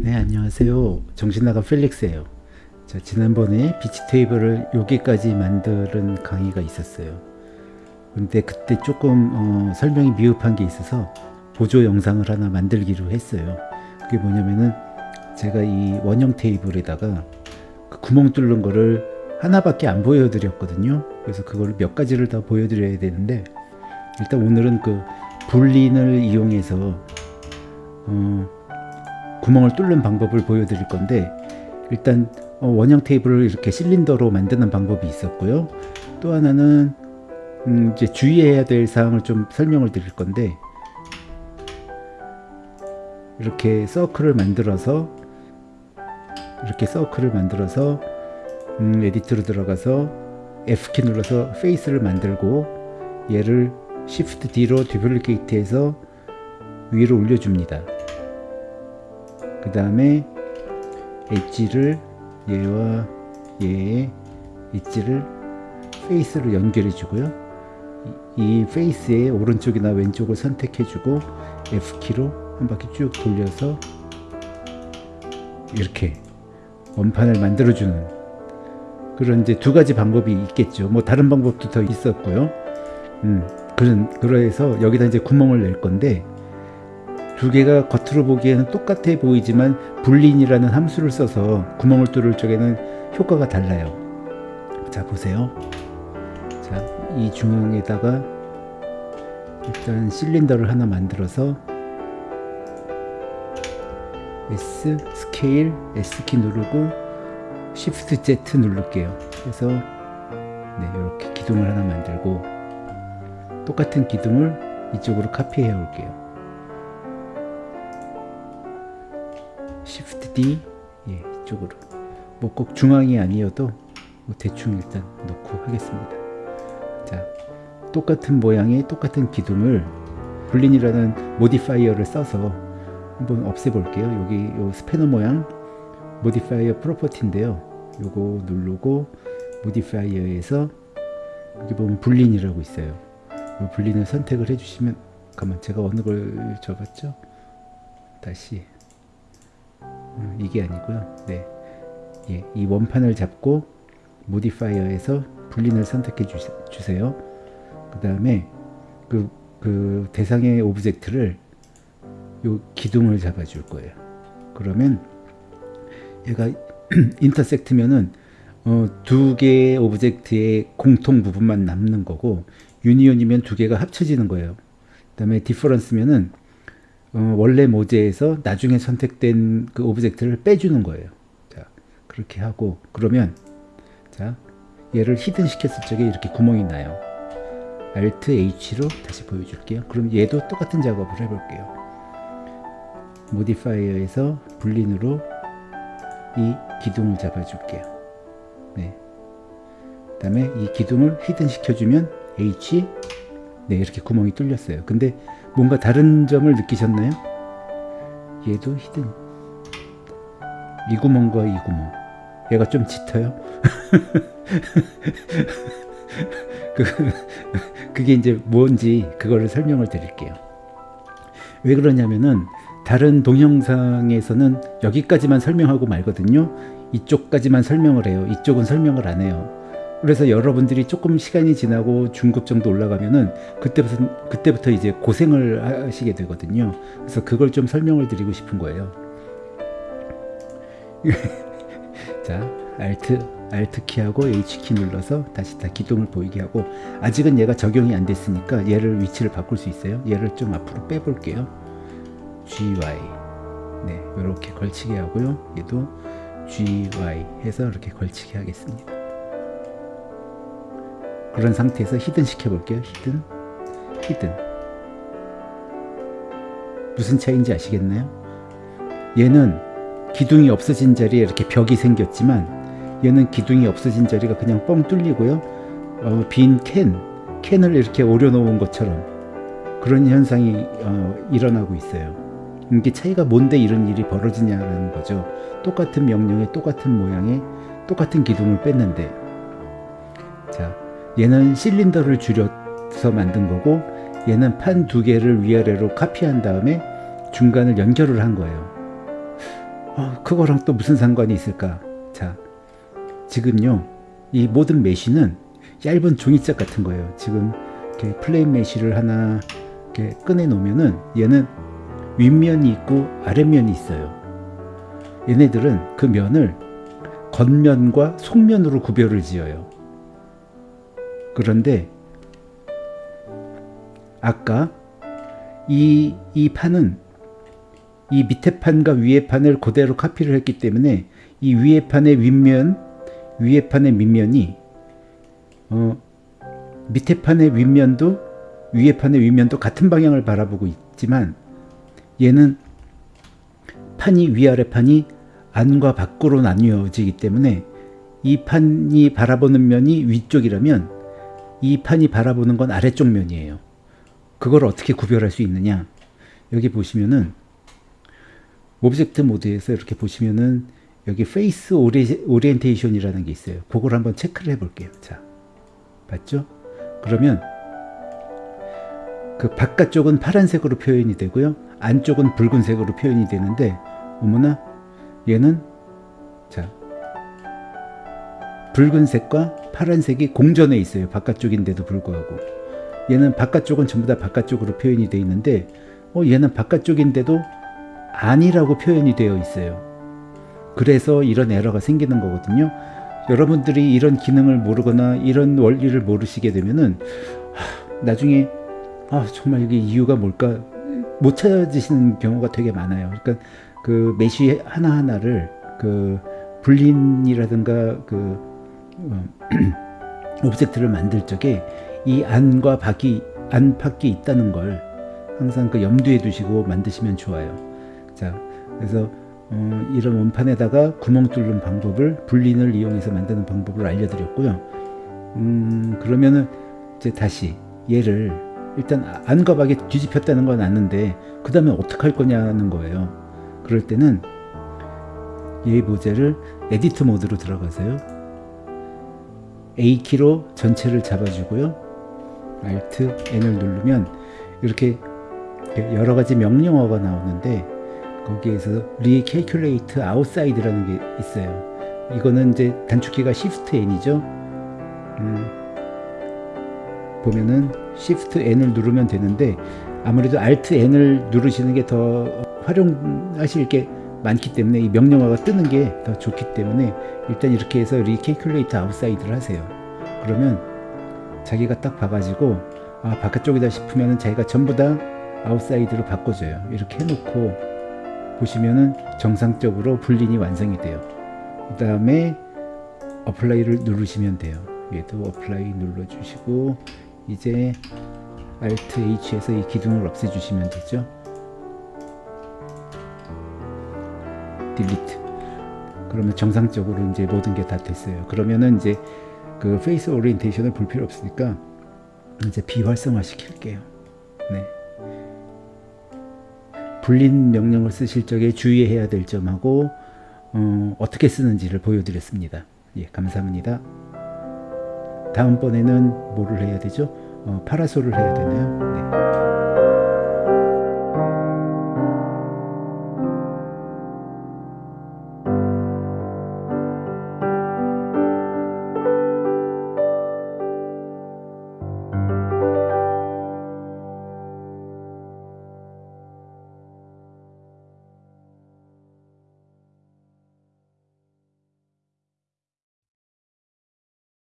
네 안녕하세요. 정신나간 펠릭스예요. 자 지난번에 비치 테이블을 여기까지 만드는 강의가 있었어요. 근데 그때 조금 어, 설명이 미흡한 게 있어서 보조 영상을 하나 만들기로 했어요. 그게 뭐냐면은 제가 이 원형 테이블에다가 그 구멍 뚫는 거를 하나밖에 안 보여드렸거든요. 그래서 그걸 몇 가지를 다 보여드려야 되는데 일단 오늘은 그 불린을 이용해서 어, 구멍을 뚫는 방법을 보여드릴 건데 일단 어, 원형 테이블을 이렇게 실린더로 만드는 방법이 있었고요 또 하나는 음, 이제 주의해야 될 사항을 좀 설명을 드릴 건데 이렇게 서클을 만들어서 이렇게 서클을 만들어서 음, 에디트로 들어가서 F키 눌러서 face를 만들고 얘를 Shift D로 duplicate해서 위로 올려줍니다. 그 다음에 edge를 얘와 얘의 edge를 face로 연결해 주고요. 이, 이 face의 오른쪽이나 왼쪽을 선택해 주고 F키로 한 바퀴 쭉 돌려서 이렇게 원판을 만들어 주는 그런 이제 두 가지 방법이 있겠죠. 뭐 다른 방법도 더 있었고요. 음, 그런 그래서 여기다 이제 구멍을 낼 건데 두 개가 겉으로 보기에는 똑같아 보이지만 불린이라는 함수를 써서 구멍을 뚫을 적에는 효과가 달라요. 자 보세요. 자, 이 중앙에다가 일단 실린더를 하나 만들어서 S 스케일 S키 누르고 Shift Z 누를게요. 그래서 네, 이렇게 기둥을 하나 만들고 똑같은 기둥을 이쪽으로 카피해 올게요. Shift D 예, 이쪽으로 뭐 꼭 중앙이 아니어도 뭐 대충 일단 놓고 하겠습니다. 자, 똑같은 모양의 똑같은 기둥을 Boolean이라는 modifier를 써서 한번 없애볼게요. 여기 요 스패너 모양 modifier property인데요. 요거 누르고 modifier에서 여기 보면 Boolean이라고 있어요. 이 Boolean을 선택을 해주시면 잠깐만 제가 어느 걸 적었죠? 다시 음, 이게 아니고요. 네, 예, 이 원판을 잡고 modifier에서 Boolean을 선택해 주세요. 그 다음에 그, 그 대상의 object를 요 기둥을 잡아 줄 거예요. 그러면 얘가 intersect면은 어, 두 개의 object의 공통 부분만 남는 거고 union이면 두 개가 합쳐지는 거예요. 그 다음에 difference면은 어, 원래 모재에서 나중에 선택된 그 object를 빼주는 거예요. 자, 그렇게 하고 그러면 자, 얘를 hidden 시켰을 적에 이렇게 구멍이 나요. Alt H로 다시 보여줄게요. 그럼 얘도 똑같은 작업을 해볼게요. modifier에서 Boolean으로 이 기둥을 잡아줄게요. 네. 그 다음에 이 기둥을 hidden 시켜주면 H 네 이렇게 구멍이 뚫렸어요. 근데 뭔가 다른 점을 느끼셨나요? 얘도 히든. 이 구멍과 이 구멍. 얘가 좀 짙어요? 그, 그게 이제 뭔지 그거를 설명을 드릴게요. 왜 그러냐면은 다른 동영상에서는 여기까지만 설명하고 말거든요. 이쪽까지만 설명을 해요. 이쪽은 설명을 안 해요 그래서 여러분들이 조금 시간이 지나고 중급 정도 올라가면은 그때부터 그때부터 이제 고생을 하시게 되거든요. 그래서 그걸 좀 설명을 드리고 싶은 거예요. 자, Alt Alt 키하고 H 키 눌러서 다시 다 기둥을 보이게 하고 아직은 얘가 적용이 안 됐으니까 얘를 위치를 바꿀 수 있어요. 얘를 좀 앞으로 빼볼게요. GY 네, 이렇게 걸치게 하고요. 얘도 GY 해서 이렇게 걸치게 하겠습니다. 그런 상태에서 hidden 시켜볼게요. Hidden, hidden. 무슨 차이인지 아시겠나요? 얘는 기둥이 없어진 자리에 이렇게 벽이 생겼지만 얘는 기둥이 없어진 자리가 그냥 뻥 뚫리고요. 어, 빈 캔, 캔을 이렇게 오려놓은 것처럼 그런 현상이 어, 일어나고 있어요. 이게 차이가 뭔데 이런 일이 벌어지냐는 거죠. 똑같은 명령에 똑같은 모양의 똑같은 기둥을 뺐는데 자 얘는 실린더를 줄여서 만든 거고 얘는 판 두 개를 위아래로 카피한 다음에 중간을 연결을 한 거예요 어, 그거랑 또 무슨 상관이 있을까? 자, 지금요, 이 모든 mesh는 얇은 종이짝 같은 거예요. 지금 이렇게 plane mesh를 하나 이렇게 꺼내 놓으면은 얘는 윗면이 있고 아랫면이 있어요. 얘네들은 그 면을 겉면과 속면으로 구별을 지어요. 그런데 아까 이, 이 판은 이 밑에 판과 위에 판을 그대로 카피를 했기 때문에 이 위에 판의 윗면, 위에 판의 밑면이 어, 밑에 판의 윗면도 위에 판의 윗면도 같은 방향을 바라보고 있지만 얘는 판이 위아래 판이 안과 밖으로 나뉘어지기 때문에 이 판이 바라보는 면이 위쪽이라면 이 판이 바라보는 건 아래쪽 면이에요. 그걸 어떻게 구별할 수 있느냐? 여기 보시면은 object mode에서 이렇게 보시면은 여기 face ori, orientation이라는 게 있어요. 그걸 한번 체크를 해 볼게요. 자. 봤죠? 그러면 그 바깥쪽은 파란색으로 표현이 되고요. 안쪽은 붉은색으로 표현이 되는데 어머나 얘는 자 붉은색과 파란색이 공전해 있어요. 바깥쪽인데도 불구하고 얘는 바깥쪽은 전부 다 바깥쪽으로 표현이 되어 있는데 어 얘는 바깥쪽인데도 아니라고 표현이 되어 있어요. 그래서 이런 에러가 생기는 거거든요. 여러분들이 이런 기능을 모르거나 이런 원리를 모르시게 되면은 하, 나중에 아 정말 이게 이유가 뭘까 못 찾아지시는 경우가 되게 많아요. 그러니까 그 mesh 하나 하나를 그 Boolean이라든가 그 어, object를 만들 적에 이 안과 밖이 안팎이 있다는 걸 항상 그 염두에 두시고 만드시면 좋아요. 자, 그래서 어, 이런 원판에다가 구멍 뚫는 방법을 Boolean을 이용해서 만드는 방법을 알려드렸고요. 음, 그러면은 이제 다시 얘를 일단 안과 밖에 뒤집혔다는 건 아는데 그 다음에 어떻게 할 거냐는 거예요. 그럴 때는 얘 모델을 edit mode로 들어가세요. A키로 전체를 잡아주고요. Alt N을 누르면 이렇게 여러 가지 명령어가 나오는데 거기에서 Recalculate Outside라는 게 있어요. 이거는 이제 단축키가 Shift N이죠. 음, 보면은 Shift N을 누르면 되는데 아무래도 Alt N을 누르시는 게 더 활용하실 게 많기 때문에 이 명령어가 뜨는 게 더 좋기 때문에 일단 이렇게 해서 Recalculate Outside를 하세요. 그러면 자기가 딱 봐가지고 아 바깥쪽이다 싶으면 자기가 전부 다 outside로 바꿔줘요. 이렇게 해놓고 보시면은 정상적으로 Boolean이 완성이 돼요. 그 다음에 apply를 누르시면 돼요. 얘도 apply 눌러주시고 이제 Alt H에서 이 기둥을 없애주시면 되죠. Delete. 그러면 정상적으로 이제 모든 게 다 됐어요. 그러면은 이제 그 face orientation을 볼 필요 없으니까 이제 비활성화 시킬게요. 네. 불린 명령을 쓰실 적에 주의해야 될 점하고 어, 어떻게 쓰는지를 보여드렸습니다. 예, 감사합니다. 다음번에는 뭐를 해야 되죠? 어, 파라솔을 해야 되나요?